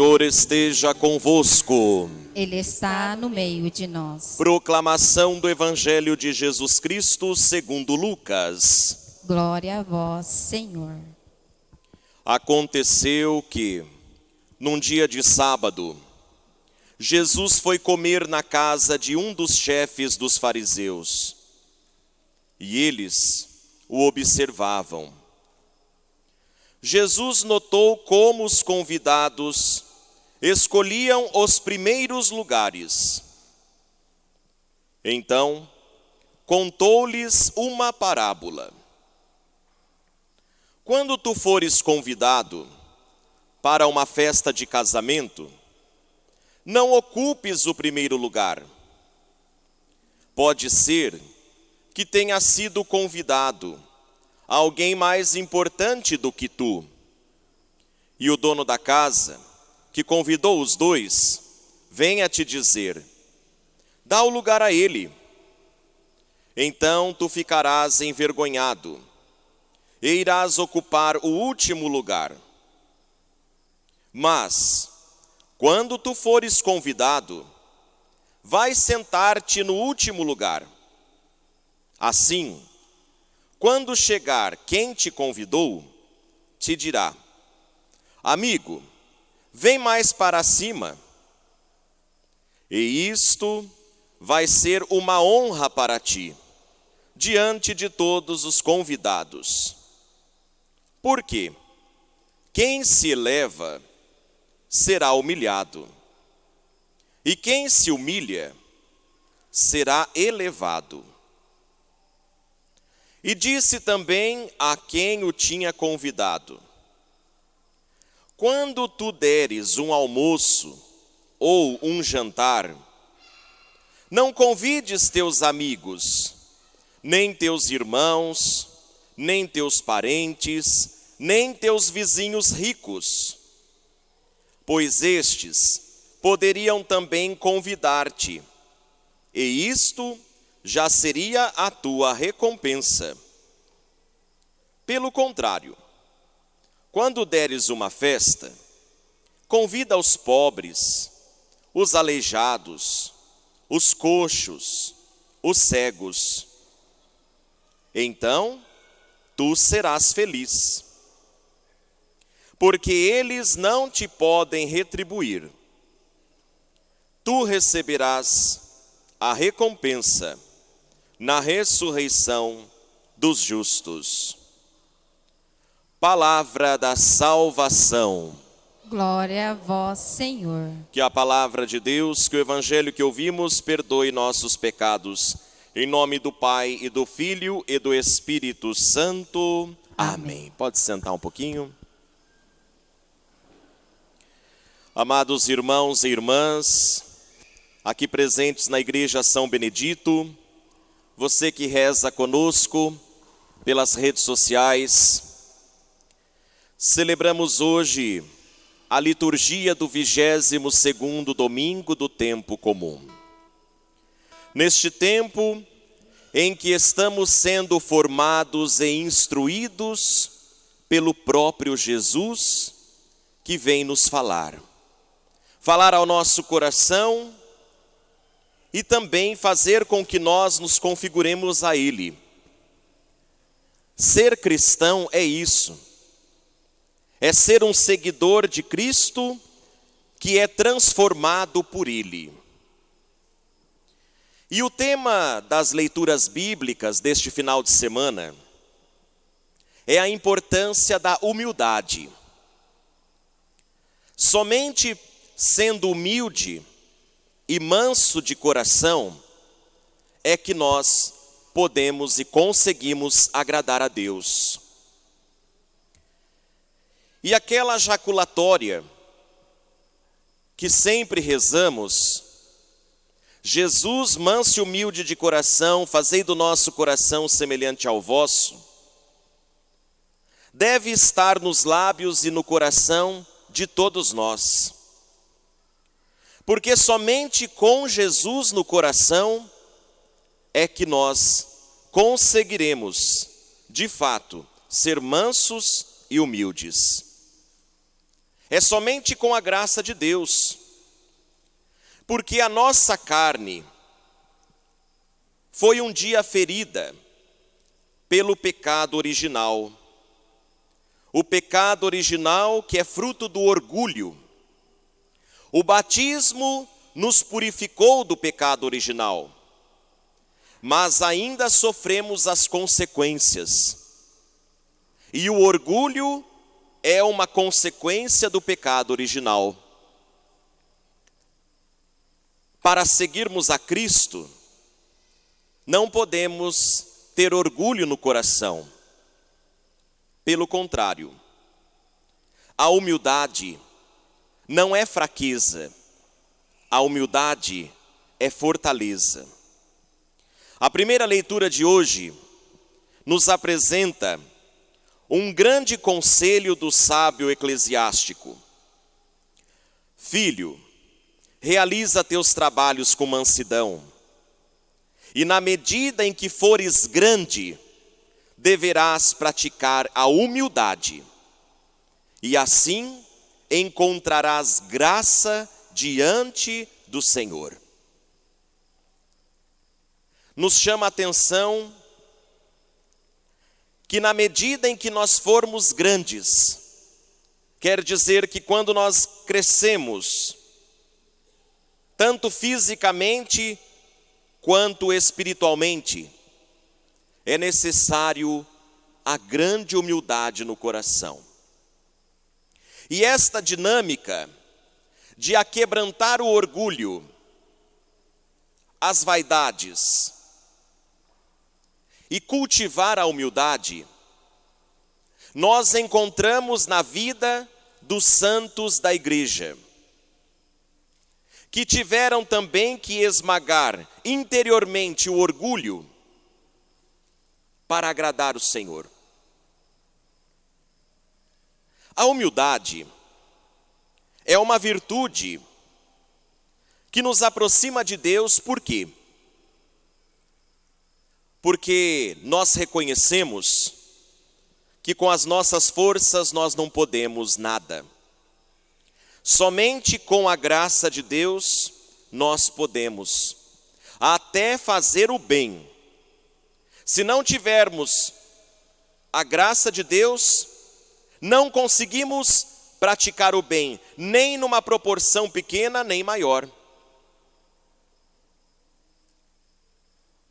Senhor esteja convosco. Ele está no meio de nós. Proclamação do Evangelho de Jesus Cristo segundo Lucas. Glória a vós, Senhor. Aconteceu que, num dia de sábado, Jesus foi comer na casa de um dos chefes dos fariseus. E eles o observavam. Jesus notou como os convidados escolhiam os primeiros lugares. Então, contou-lhes uma parábola. Quando tu fores convidado para uma festa de casamento, não ocupes o primeiro lugar. Pode ser que tenha sido convidado alguém mais importante do que tu. E o dono da casa, que convidou os dois, venha te dizer: dá o lugar a ele. Então tu ficarás envergonhado e irás ocupar o último lugar. Mas, quando tu fores convidado, vai sentar-te no último lugar. Assim, quando chegar quem te convidou, te dirá: Amigo, vem mais para cima. E isto vai ser uma honra para ti, diante de todos os convidados. Por quê? Quem se eleva será humilhado, e quem se humilha será elevado. E disse também a quem o tinha convidado: Quando tu deres um almoço ou um jantar, não convides teus amigos, nem teus irmãos, nem teus parentes, nem teus vizinhos ricos, pois estes poderiam também convidar-te, e isto já seria a tua recompensa. Pelo contrário, quando deres uma festa, convida os pobres, os aleijados, os coxos, os cegos. Então, tu serás feliz, porque eles não te podem retribuir. Tu receberás a recompensa na ressurreição dos justos. Palavra da salvação. Glória a vós, Senhor. Que a palavra de Deus, que o evangelho que ouvimos, perdoe nossos pecados. Em nome do Pai e do Filho e do Espírito Santo. Amém. Amém. Pode sentar um pouquinho. Amados irmãos e irmãs, aqui presentes na Igreja São Benedito, você que reza conosco pelas redes sociais, celebramos hoje a liturgia do 22º domingo do tempo comum. Neste tempo em que estamos sendo formados e instruídos pelo próprio Jesus, que vem nos falar. Falar ao nosso coração e também fazer com que nós nos configuremos a Ele. Ser cristão é isso, é ser um seguidor de Cristo que é transformado por Ele. E o tema das leituras bíblicas deste final de semana é a importância da humildade. Somente sendo humilde e manso de coração é que nós podemos e conseguimos agradar a Deus. E aquela jaculatória que sempre rezamos, Jesus, manso e humilde de coração, fazei do nosso coração semelhante ao vosso, deve estar nos lábios e no coração de todos nós. Porque somente com Jesus no coração é que nós conseguiremos, de fato, ser mansos e humildes. É somente com a graça de Deus, porque a nossa carne foi um dia ferida pelo pecado original. O pecado original que é fruto do orgulho. O batismo nos purificou do pecado original, mas ainda sofremos as consequências. E o orgulho é uma consequência do pecado original. Para seguirmos a Cristo, não podemos ter orgulho no coração. Pelo contrário, a humildade não é fraqueza, a humildade é fortaleza. A primeira leitura de hoje nos apresenta um grande conselho do sábio eclesiástico. Filho, realiza teus trabalhos com mansidão, e na medida em que fores grande, deverás praticar a humildade, e assim encontrarás graça diante do Senhor. Nos chama a atenção que, na medida em que nós formos grandes, quer dizer que quando nós crescemos, tanto fisicamente quanto espiritualmente, é necessário a grande humildade no coração. E esta dinâmica de aquebrantar o orgulho, as vaidades e cultivar a humildade, nós encontramos na vida dos santos da igreja que tiveram também que esmagar interiormente o orgulho para agradar o Senhor. A humildade é uma virtude que nos aproxima de Deus, por quê? Porque nós reconhecemos que com as nossas forças nós não podemos nada. Somente com a graça de Deus nós podemos até fazer o bem. Se não tivermos a graça de Deus, não conseguimos praticar o bem, nem numa proporção pequena, nem maior.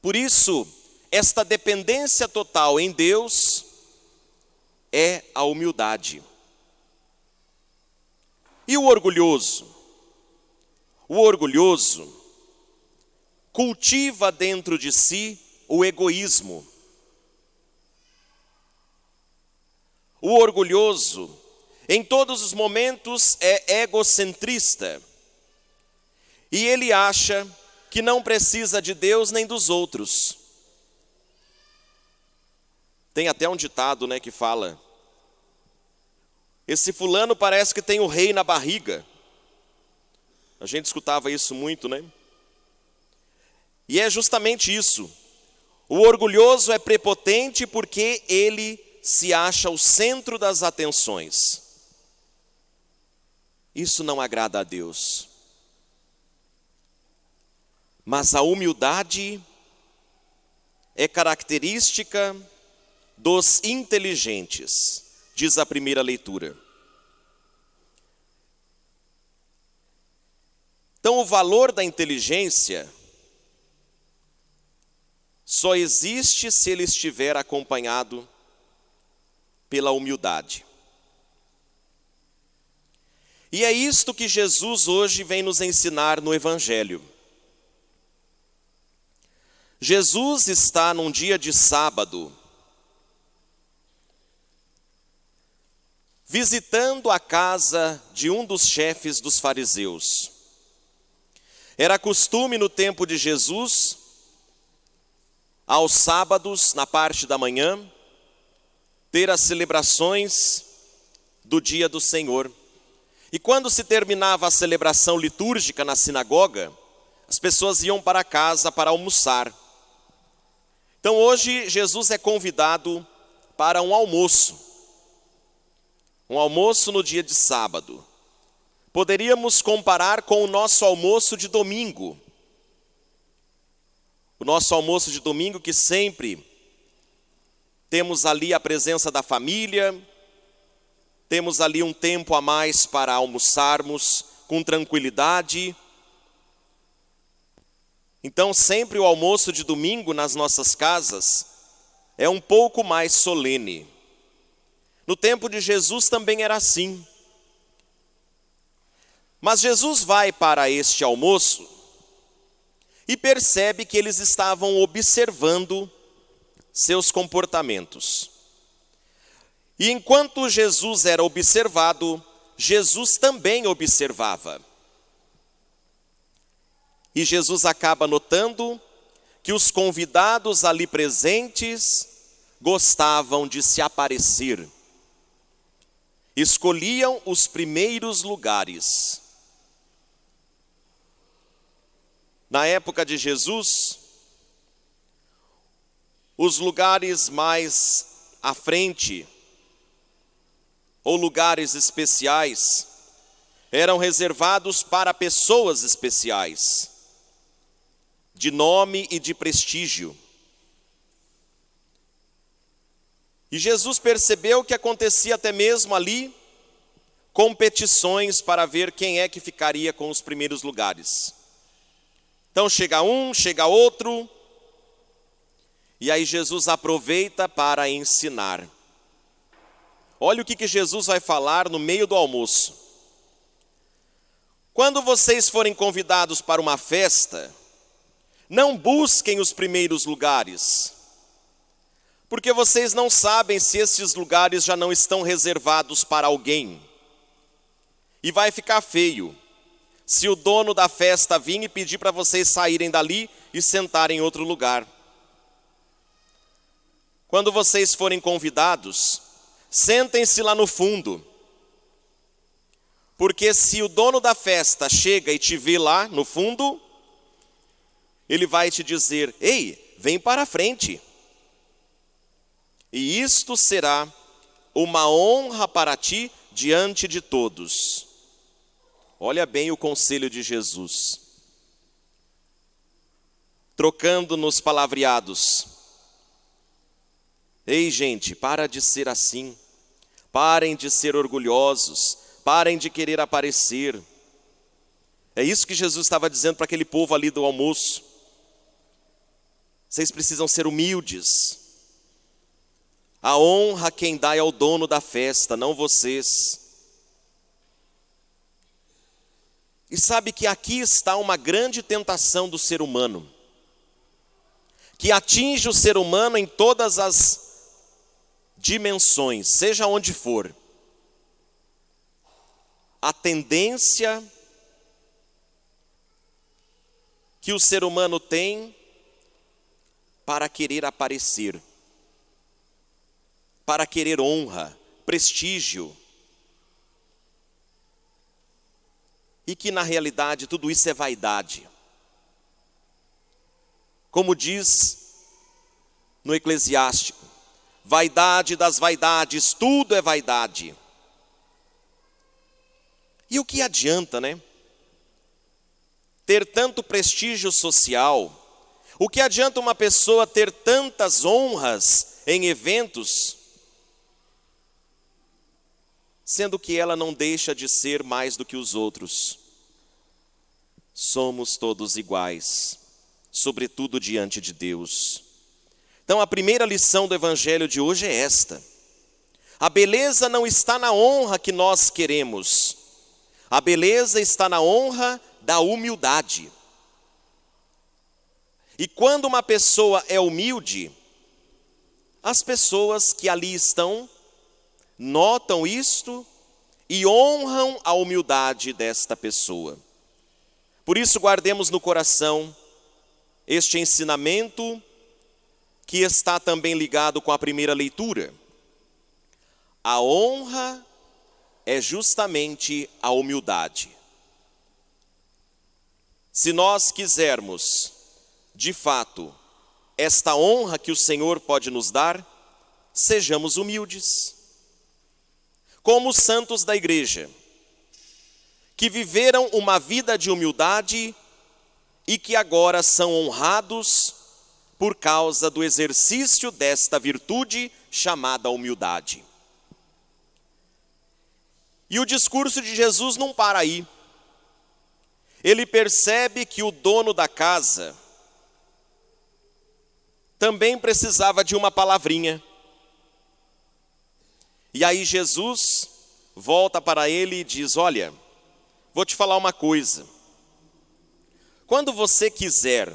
Por isso, esta dependência total em Deus é a humildade. E o orgulhoso? O orgulhoso cultiva dentro de si o egoísmo. O orgulhoso, em todos os momentos, é egocentrista. E ele acha que não precisa de Deus nem dos outros. Tem até um ditado, né, que fala: esse fulano parece que tem o rei na barriga. A gente escutava isso muito, né? E é justamente isso. O orgulhoso é prepotente porque ele se acha o centro das atenções. Isso não agrada a Deus. Mas a humildade é característica dos inteligentes diz a primeira leitura. Então, o valor da inteligência só existe se ele estiver acompanhado pela humildade. E é isto que Jesus hoje vem nos ensinar no Evangelho. Jesus está num dia de sábado, visitando a casa de um dos chefes dos fariseus. Era costume no tempo de Jesus, aos sábados, na parte da manhã, ter as celebrações do dia do Senhor. E quando se terminava a celebração litúrgica na sinagoga, as pessoas iam para casa para almoçar. Então hoje Jesus é convidado para um almoço. Um almoço no dia de sábado. Poderíamos comparar com o nosso almoço de domingo. O nosso almoço de domingo que sempre temos ali a presença da família, temos ali um tempo a mais para almoçarmos com tranquilidade. Então, sempre o almoço de domingo nas nossas casas é um pouco mais solene. No tempo de Jesus também era assim. Mas Jesus vai para este almoço e percebe que eles estavam observando seus comportamentos. E enquanto Jesus era observado, Jesus também observava. E Jesus acaba notando que os convidados ali presentes gostavam de se aparecer. Escolhiam os primeiros lugares. Na época de Jesus, os lugares mais à frente, ou lugares especiais, eram reservados para pessoas especiais, de nome e de prestígio. E Jesus percebeu que acontecia até mesmo ali competições para ver quem é que ficaria com os primeiros lugares. Então chega um, chega outro, e aí Jesus aproveita para ensinar. Olha o que, que Jesus vai falar no meio do almoço. Quando vocês forem convidados para uma festa, não busquem os primeiros lugares, porque vocês não sabem se esses lugares já não estão reservados para alguém. E vai ficar feio se o dono da festa vir e pedir para vocês saírem dali e sentarem em outro lugar. Quando vocês forem convidados, sentem-se lá no fundo. Porque se o dono da festa chega e te vê lá no fundo, ele vai te dizer: Ei, vem para a frente. E isto será uma honra para ti diante de todos. Olha bem o conselho de Jesus. Trocando nos palavreados. Ei, gente, para de ser assim. Parem de ser orgulhosos. Parem de querer aparecer. É isso que Jesus estava dizendo para aquele povo ali do almoço. Vocês precisam ser humildes. A honra quem dá é o dono da festa, não vocês. E sabe que aqui está uma grande tentação do ser humano, que atinge o ser humano em todas as dimensões, seja onde for, a tendência que o ser humano tem para querer aparecer, para querer honra, prestígio, e que na realidade tudo isso é vaidade. Como diz no Eclesiástico, vaidade das vaidades, tudo é vaidade. E o que adianta, né? Ter tanto prestígio social, o que adianta uma pessoa ter tantas honras em eventos, sendo que ela não deixa de ser mais do que os outros? Somos todos iguais, sobretudo diante de Deus. Então, a primeira lição do Evangelho de hoje é esta: a beleza não está na honra que nós queremos, a beleza está na honra da humildade. E quando uma pessoa é humilde, as pessoas que ali estão notam isto e honram a humildade desta pessoa. Por isso, guardemos no coração este ensinamento que está também ligado com a primeira leitura. a honra é justamente a humildade. Se nós quisermos, de fato, esta honra que o Senhor pode nos dar, sejamos humildes. Como os santos da igreja, que viveram uma vida de humildade e que agora são honrados por causa do exercício desta virtude chamada humildade. E o discurso de Jesus não para aí. Ele percebe que o dono da casa também precisava de uma palavrinha. E aí Jesus volta para ele e diz: Olha, vou te falar uma coisa. Quando você quiser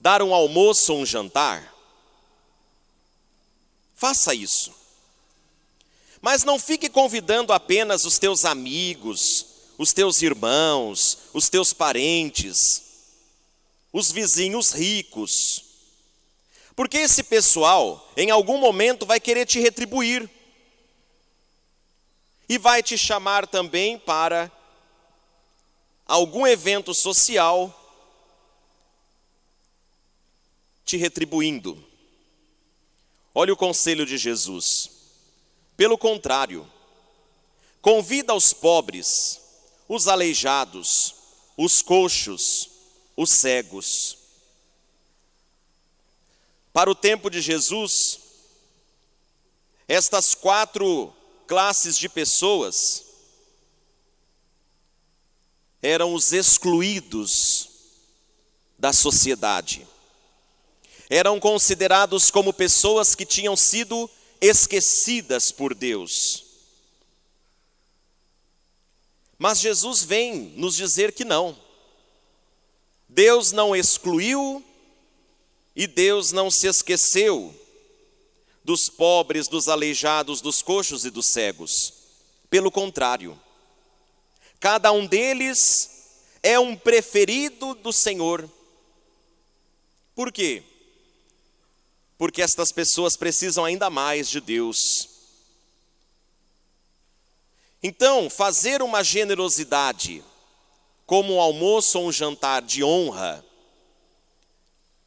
dar um almoço ou um jantar, faça isso. Mas não fique convidando apenas os teus amigos, os teus irmãos, os teus parentes, os vizinhos ricos. Porque esse pessoal, em algum momento, vai querer te retribuir. E vai te chamar também para algum evento social, te retribuindo. Olha o conselho de Jesus. Pelo contrário, convida os pobres, os aleijados, os coxos, os cegos. Para o tempo de Jesus, estas quatro classes de pessoas eram os excluídos da sociedade. Eram considerados como pessoas que tinham sido esquecidas por Deus. Mas Jesus vem nos dizer que não. Deus não excluiu e Deus não se esqueceu dos pobres, dos aleijados, dos coxos e dos cegos. Pelo contrário, cada um deles é um preferido do Senhor. Por quê? Porque estas pessoas precisam ainda mais de Deus. Então, fazer uma generosidade, como um almoço ou um jantar de honra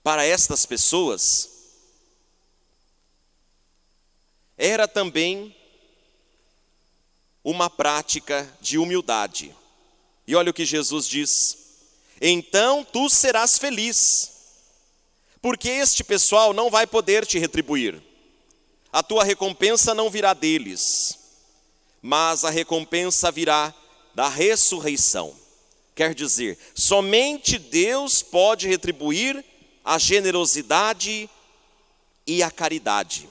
para estas pessoas, era também uma prática de humildade. E olha o que Jesus diz: então tu serás feliz, porque este pessoal não vai poder te retribuir, a tua recompensa não virá deles, mas a recompensa virá da ressurreição. Quer dizer, somente Deus pode retribuir a generosidade e a caridade.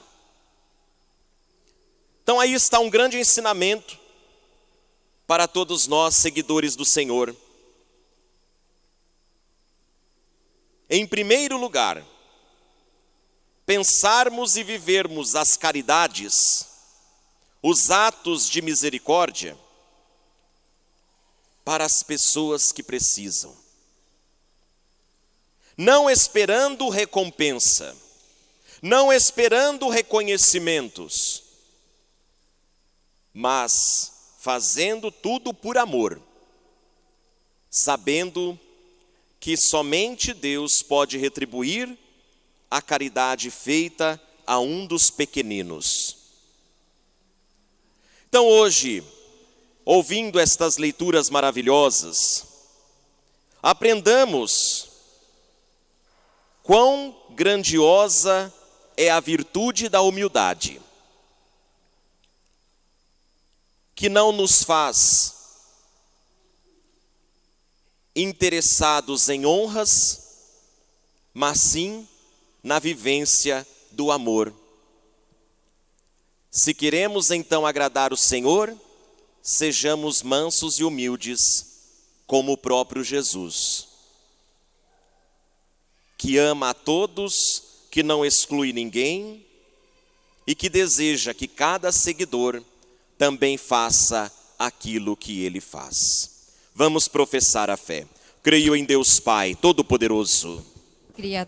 Então aí está um grande ensinamento para todos nós, seguidores do Senhor. Em primeiro lugar, pensarmos e vivermos as caridades, os atos de misericórdia, para as pessoas que precisam. Não esperando recompensa, não esperando reconhecimentos, mas fazendo tudo por amor, sabendo que somente Deus pode retribuir a caridade feita a um dos pequeninos. Então hoje, ouvindo estas leituras maravilhosas, aprendamos quão grandiosa é a virtude da humildade, que não nos faz interessados em honras, mas sim na vivência do amor. Se queremos então agradar o Senhor, sejamos mansos e humildes, como o próprio Jesus, que ama a todos, que não exclui ninguém e que deseja que cada seguidor também faça aquilo que ele faz. Vamos professar a fé. Creio em Deus Pai, Todo-Poderoso. Criador